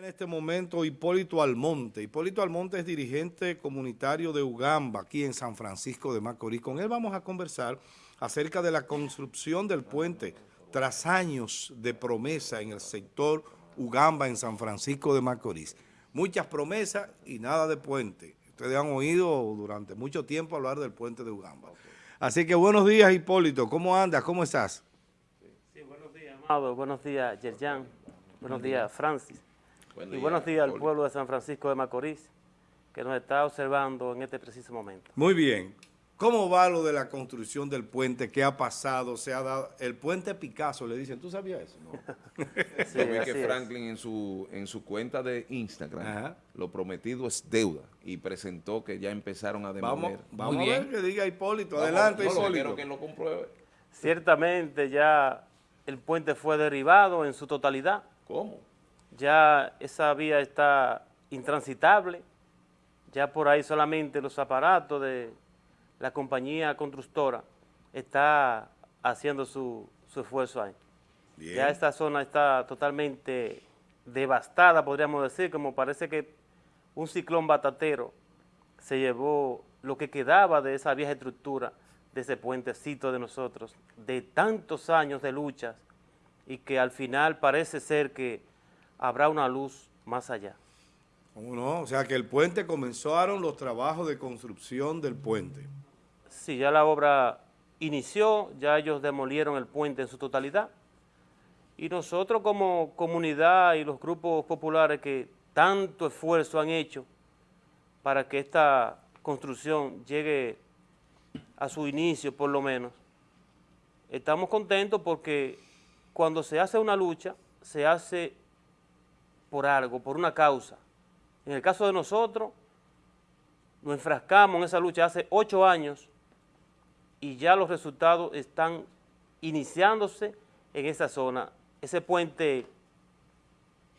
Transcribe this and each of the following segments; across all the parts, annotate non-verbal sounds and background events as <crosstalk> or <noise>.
En este momento Hipólito Almonte. Hipólito Almonte es dirigente comunitario de Ugamba, aquí en San Francisco de Macorís. Con él vamos a conversar acerca de la construcción del puente tras años de promesa en el sector Ugamba en San Francisco de Macorís. Muchas promesas y nada de puente. Ustedes han oído durante mucho tiempo hablar del puente de Ugamba. Así que buenos días Hipólito, ¿cómo andas? ¿Cómo estás? Sí, buenos días, Amado. Buenos días, Yerjan. Buenos días, Francis y buenos días al pueblo de San Francisco de Macorís, que nos está observando en este preciso momento. Muy bien. ¿Cómo va lo de la construcción del puente? ¿Qué ha pasado? ¿Se ha dado? El puente Picasso, le dicen. ¿Tú sabías eso? No. <laughs> sí, que Franklin en su, en su cuenta de Instagram, lo prometido es deuda, y presentó que ya empezaron a demoler. Vamos, vamos a ver que diga Hipólito. Adelante, Hipólito. Quiero que lo compruebe. Ciertamente ya el puente fue derribado en su totalidad. ¿Cómo? Ya esa vía está intransitable, ya por ahí solamente los aparatos de la compañía constructora está haciendo su, esfuerzo ahí. Ya esta zona está totalmente devastada, podríamos decir, como parece que un ciclón batatero se llevó lo que quedaba de esa vieja estructura, de ese puentecito de nosotros, de tantos años de luchas, y que al final parece ser que habrá una luz más allá. ¿Cómo no? O sea que el puente comenzaron los trabajos de construcción del puente. Sí, ya la obra inició, ya ellos demolieron el puente en su totalidad. Y nosotros como comunidad y los grupos populares que tanto esfuerzo han hecho para que esta construcción llegue a su inicio por lo menos, estamos contentos porque cuando se hace una lucha, se hace por algo, por una causa. En el caso de nosotros, nos enfrascamos en esa lucha hace ocho años y ya los resultados están iniciándose en esa zona. Ese puente,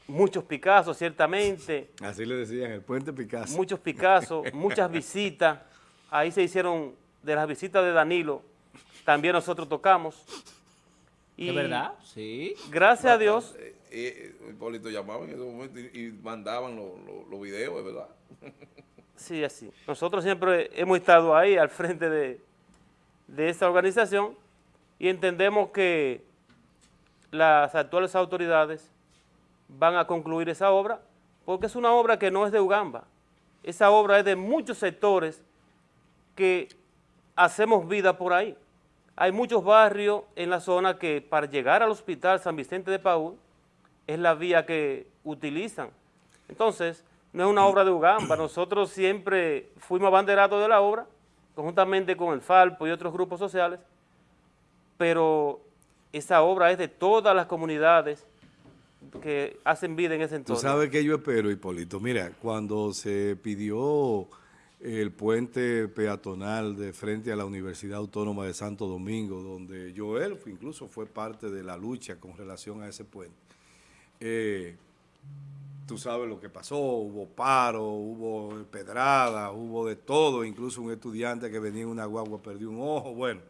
muchos Picasso ciertamente. Así le decían, el puente Picasso. Muchos Picasso, <laughs> muchas visitas. Ahí se hicieron, de las visitas de Danilo, también nosotros tocamos. ¿De verdad? Sí. Gracias a Dios. Eh, eh, Hipólito llamaba en ese momento y, mandaban los videos, ¿verdad? Sí, así. Nosotros siempre hemos estado ahí al frente de, de esta organización y entendemos que las actuales autoridades van a concluir esa obra porque es una obra que no es de Ugamba. Esa obra es de muchos sectores que hacemos vida por ahí. Hay muchos barrios en la zona que para llegar al hospital San Vicente de Paúl es la vía que utilizan. Entonces, no es una obra de Ugamba, nosotros siempre fuimos abanderados de la obra, conjuntamente con el Falpo y otros grupos sociales, pero esa obra es de todas las comunidades que hacen vida en ese entorno. Tú sabes que yo espero, Hipólito. Mira, cuando se pidió el puente peatonal de frente a la Universidad Autónoma de Santo Domingo, donde Joel incluso fue parte de la lucha con relación a ese puente, eh, tú sabes lo que pasó, hubo paro, hubo pedrada, hubo de todo, incluso un estudiante que venía en una guagua perdió un ojo, bueno.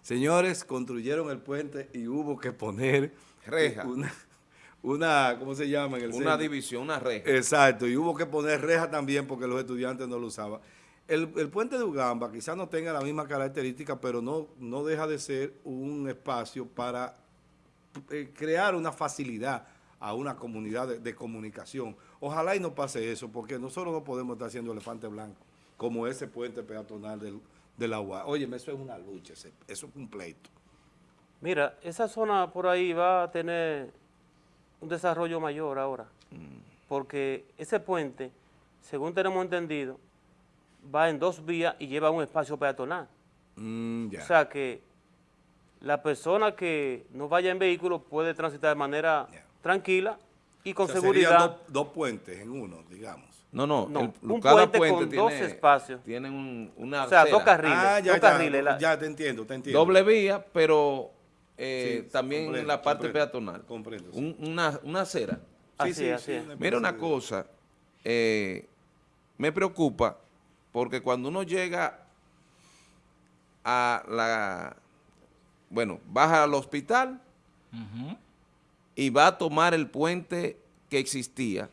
Señores, construyeron el puente y hubo que poner reja. Una, ¿cómo se llama? En el una división, una reja. Exacto, y hubo que poner reja también porque los estudiantes no lo usaban. El, puente de Ugamba quizás no tenga la misma característica, pero no, no deja de ser un espacio para eh, crear una facilidad a una comunidad de, comunicación. Ojalá y no pase eso, porque nosotros no podemos estar haciendo elefante blanco, como ese puente peatonal del, de la UA. Oye, eso es una lucha, eso es un pleito. Mira, esa zona por ahí va a tener un desarrollo mayor ahora, mm. porque ese puente, según tenemos entendido, va en dos vías y lleva un espacio peatonal. Mm, o sea que la persona que no vaya en vehículo puede transitar de manera tranquila y con seguridad. Dos, puentes en uno, digamos. No, no, un puente, con dos espacios. Tienen una O sea, dos carriles, ah, ya, dos carriles. Ya, te entiendo, te entiendo. Doble vía, pero eh, también en la parte peatonal. Comprendo. una, una acera. Así, así, Mira una cosa, eh, me preocupa porque cuando uno llega a la bueno, baja al hospital y va a tomar el puente que existía,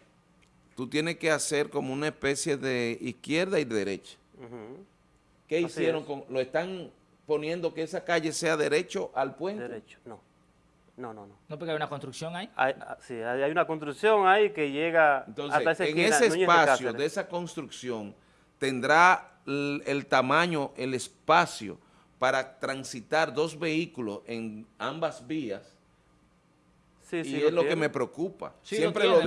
tú tienes que hacer como una especie de izquierda y derecha. ¿Qué hicieron? con Lo están poniendo que esa calle sea derecho al puente. Derecho, no. No, no, no. ¿No porque hay una construcción ahí? Hay, ah, sí, hay una construcción ahí que llega hasta esa esquina, en ese espacio de, esa construcción tendrá el, tamaño, el espacio para transitar dos vehículos en ambas vías Sí, sí, y es lo, que me preocupa. Siempre lo,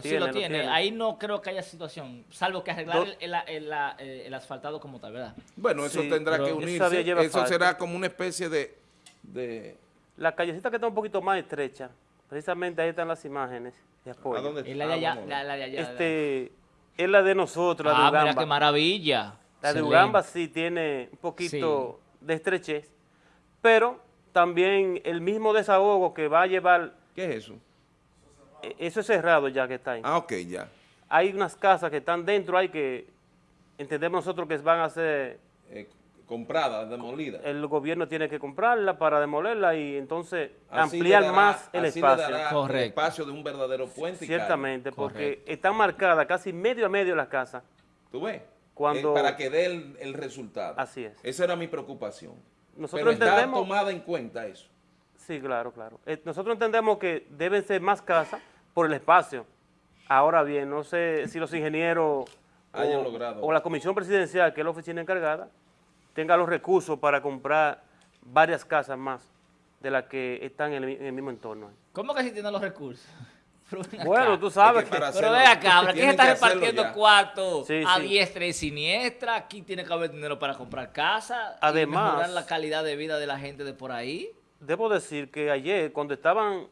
sí lo tiene. Ahí no creo que haya situación, salvo que arreglar el, eh, el, asfaltado como tal, ¿verdad? Bueno, eso tendrá que unirse. Eso será como una especie de, de la callecita que está un poquito más estrecha, precisamente ahí están las imágenes de apoyo. ¿A dónde es la de allá, la, de allá. Este, es la de nosotros, la ah, de Ugamba. mira qué maravilla. La de Ugamba sí tiene un poquito de estrechez, pero también el mismo desahogo que va a llevar... ¿Qué es eso? E, eso es cerrado ya que está ahí. Ah, ok, ya. Hay unas casas que están dentro, hay que entendemos nosotros que van a ser... Eh, comprada, demolida. El gobierno tiene que comprarla para demolerla y entonces ampliar más el espacio. el espacio de un verdadero puente. Ciertamente, porque están marcadas casi medio a medio las casas. ¿Tú ves? Cuando, eh, para que dé el, resultado. Así es. Esa era mi preocupación. Nosotros Pero está tomada en cuenta eso. Sí, claro, claro. Eh, nosotros entendemos que deben ser más casas por el espacio. Ahora bien, no sé si los ingenieros Hayan logrado. o la comisión presidencial, que es la oficina encargada, tenga los recursos para comprar varias casas más de las que están en el, mismo entorno. ¿Cómo que si tienen los recursos? <laughs> Bueno, tú sabes que... pero ve acá, ¿quién está repartiendo cuartos a diestra y siniestra? Aquí tiene que haber dinero para comprar casa Además, y mejorar la calidad de vida de la gente de por ahí. Debo decir que ayer, cuando estaban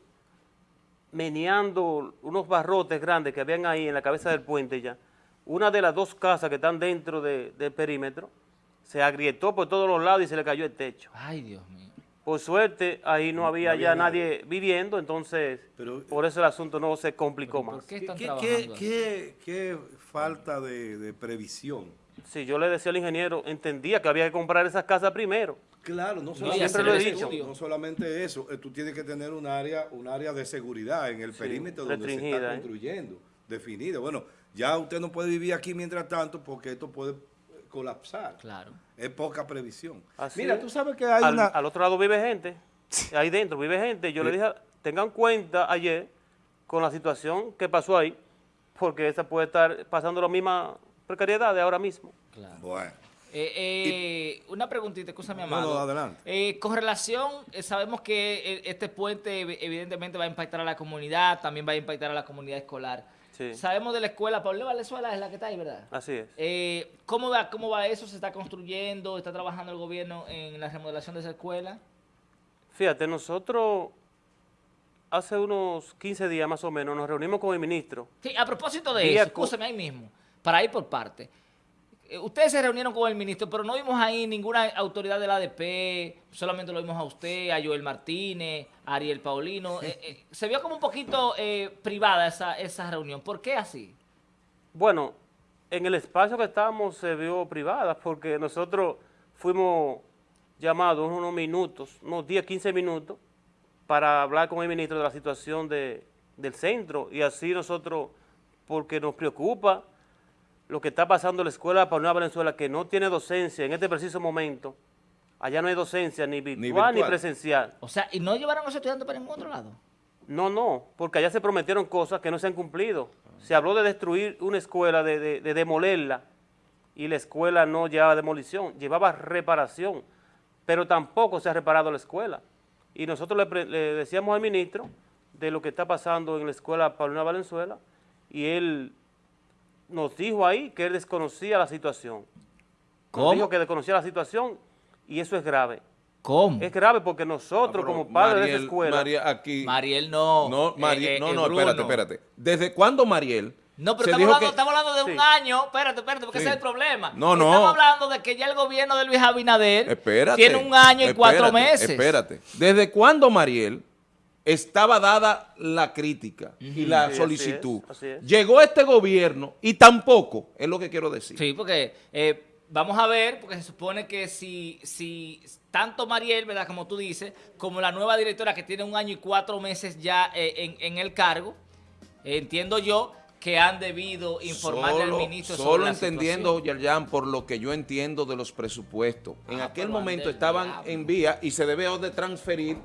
meneando unos barrotes grandes que habían ahí en la cabeza del puente ya, una de las dos casas que están dentro del perímetro, se agrietó por todos los lados y se le cayó el techo. Ay, Dios mío. Por suerte, ahí no había ya nadie, viviendo, entonces por eso el asunto no se complicó más. qué, qué, qué, falta de, previsión? Sí, yo le decía al ingeniero, entendía que había que comprar esas casas primero. Claro, no solamente, lo he dicho. no solamente eso, eh, tú tienes que tener un área, un área de seguridad en el perímetro donde se está ¿eh? construyendo, definida. Bueno, ya usted no puede vivir aquí mientras tanto porque esto puede colapsar. Claro. Es poca previsión. Mira, tú sabes que hay al, una... Al otro lado vive gente, <laughs> ahí dentro vive gente. Yo le dije, tengan cuenta ayer con la situación que pasó ahí, porque esa puede estar pasando la misma precariedad de ahora mismo. Claro. Bueno. Eh, eh, una preguntita, escúchame, amado. No, no, adelante. Eh, con relación, sabemos que este puente evidentemente va a impactar a la comunidad, también va a impactar a la comunidad escolar. Sabemos de la escuela, Pablo Valenzuela es la que está ahí, ¿verdad? Así es. Eh, ¿cómo, va, ¿Cómo va eso? ¿Se está construyendo? ¿Está trabajando el gobierno en la remodelación de esa escuela? Fíjate, nosotros hace unos 15 días más o menos nos reunimos con el ministro. Sí, a propósito de eso, escúchame ahí mismo, para ir por parte. Eh, ustedes se reunieron con el ministro, pero no vimos ahí ninguna autoridad del ADP, solamente lo vimos a usted, a Joel Martínez, a Ariel Paulino. Eh, eh, se vio como un poquito privada esa, esa reunión. ¿Por qué así? Bueno, en el espacio que estábamos se vio privada porque nosotros fuimos llamados unos minutos, unos 10, 15 minutos, para hablar con el ministro de la situación de, del centro y así nosotros, porque nos preocupa lo que está pasando en la escuela para Nueva Venezuela, que no tiene docencia en este preciso momento, allá no hay docencia ni virtual ni, presencial. O sea, ¿y no llevaron a los estudiantes para ningún otro lado? No, no, porque allá se prometieron cosas que no se han cumplido. Se habló de destruir una escuela, de, demolerla, y la escuela no llevaba demolición, llevaba reparación, pero tampoco se ha reparado la escuela. Y nosotros le, decíamos al ministro de lo que está pasando en la escuela Paulina Valenzuela, y él nos dijo ahí que él desconocía la situación. ¿Cómo? Nos dijo que desconocía la situación y eso es grave. ¿Cómo? Es grave porque nosotros, ah, como padres de esa escuela... Aquí, Mariel no. No, eh, Mariel, eh, no, no, espérate, espérate. ¿Desde cuándo Mariel? No, pero estamos hablando, estamos hablando, de un año. Espérate, espérate, porque ese es el problema. No, no. Estamos hablando de que ya el gobierno de Luis Abinader tiene un año y cuatro meses. Espérate. ¿Desde cuándo Mariel estaba dada la crítica y la solicitud. Llegó este gobierno y tampoco, es lo que quiero decir. Sí, porque eh, vamos a ver, porque se supone que si, si tanto Mariel, ¿verdad? Como tú dices, como la nueva directora que tiene un año y cuatro meses ya eh, en, el cargo, entiendo yo que han debido informarle al ministro Solo entendiendo, Yerjan, por lo que yo entiendo de los presupuestos. en ah, aquel momento estaban en vía y se debe de transferir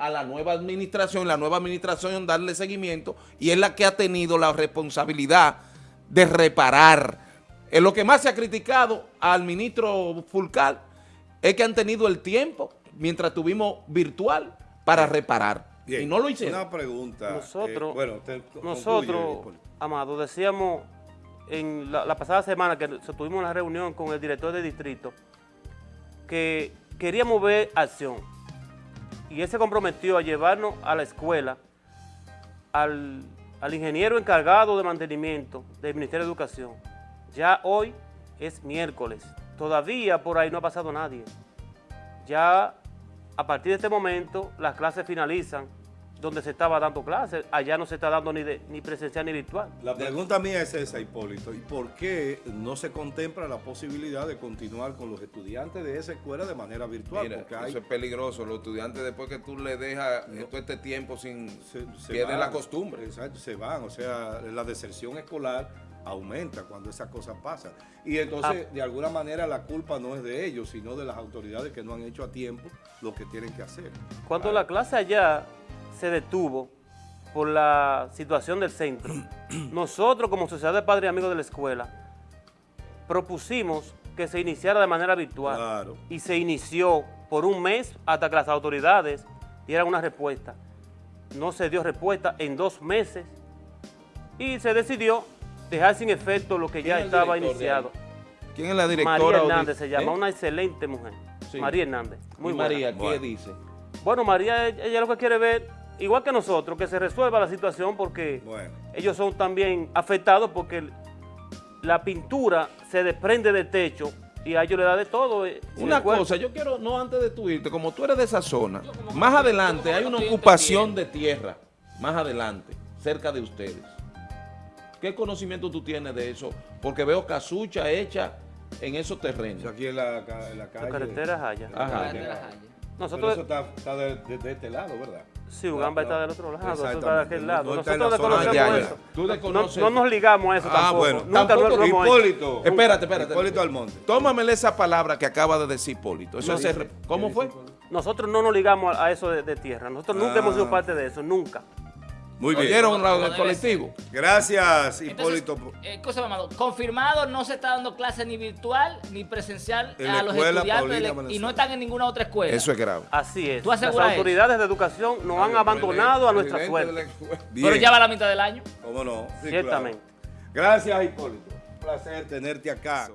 a la nueva administración, la nueva administración darle seguimiento y es la que ha tenido la responsabilidad de reparar. En lo que más se ha criticado al ministro Fulcal es que han tenido el tiempo, mientras tuvimos virtual, para reparar. y no lo hicieron. Una pregunta. Nosotros, eh, bueno, nosotros Amado, decíamos en la, pasada semana que tuvimos una reunión con el director de distrito que queríamos ver acción y él se comprometió a llevarnos a la escuela al, al ingeniero encargado de mantenimiento del Ministerio de Educación. Ya hoy es miércoles, todavía por ahí no ha pasado nadie. Ya a partir de este momento las clases finalizan donde se estaba dando clases, allá no se está dando ni, ni presencial ni virtual. La pregunta mía es esa, Hipólito, ¿y por qué no se contempla la posibilidad de continuar con los estudiantes de esa escuela de manera virtual? Porque eso es peligroso, los estudiantes después que tú le dejas todo este tiempo sin... Se, pierden la costumbre. Exacto, se van, o sea, la deserción escolar aumenta cuando esas cosas pasan. Y entonces, ah. de alguna manera, la culpa no es de ellos, sino de las autoridades que no han hecho a tiempo lo que tienen que hacer. Cuando la clase allá se detuvo por la situación del centro, <clears throat> nosotros como Sociedad de Padres y Amigos de la Escuela propusimos que se iniciara de manera virtual y se inició por un mes hasta que las autoridades dieran una respuesta. No se dio respuesta en dos meses y se decidió dejar sin efecto lo que ya estaba iniciado. ¿Quién es la directora? María Hernández se llama, ¿Eh? una excelente mujer. María Hernández. Muy María, ¿qué dice? Bueno, María, ella lo que quiere ver igual que nosotros, que se resuelva la situación porque ellos son también afectados porque la pintura se desprende del techo y a ellos le da de todo. Eh, una cosa, yo quiero, no antes de tu irte, como tú eres de esa zona, más adelante hay una ocupación de tierra, más adelante, cerca de ustedes. ¿Qué conocimiento tú tienes de eso? Porque veo casucha hecha en esos terrenos. Aquí en la, calle. La carretera Jaya. Ajá. Nosotros, eso está, de, este lado, ¿verdad? Sí, Ugamba está del otro lado, eso está de aquel lado. Nosotros desconocemos eso. ¿Tú desconoces? No, no, nos ligamos a eso ah, tampoco. Bueno, Nunca tampoco, lo Hipólito. Espérate, espérate. Hipólito Almonte. Tómamele esa palabra que acaba de decir Hipólito. Eso es, ¿Cómo fue? Nosotros no nos ligamos a eso de, tierra. Nosotros nunca hemos sido ah. parte de eso, nunca. Muy bien. ¿Oyeron el colectivo? Gracias, Hipólito. Eh, cosa, confirmado, no se está dando clase ni virtual ni presencial a los estudiantes y no están en ninguna otra escuela. Eso es grave. Así es. Las autoridades de educación nos han abandonado a nuestra suerte. Pero ya va la mitad del año. ¿Cómo no? Ciertamente. Gracias, Hipólito. Un placer tenerte acá.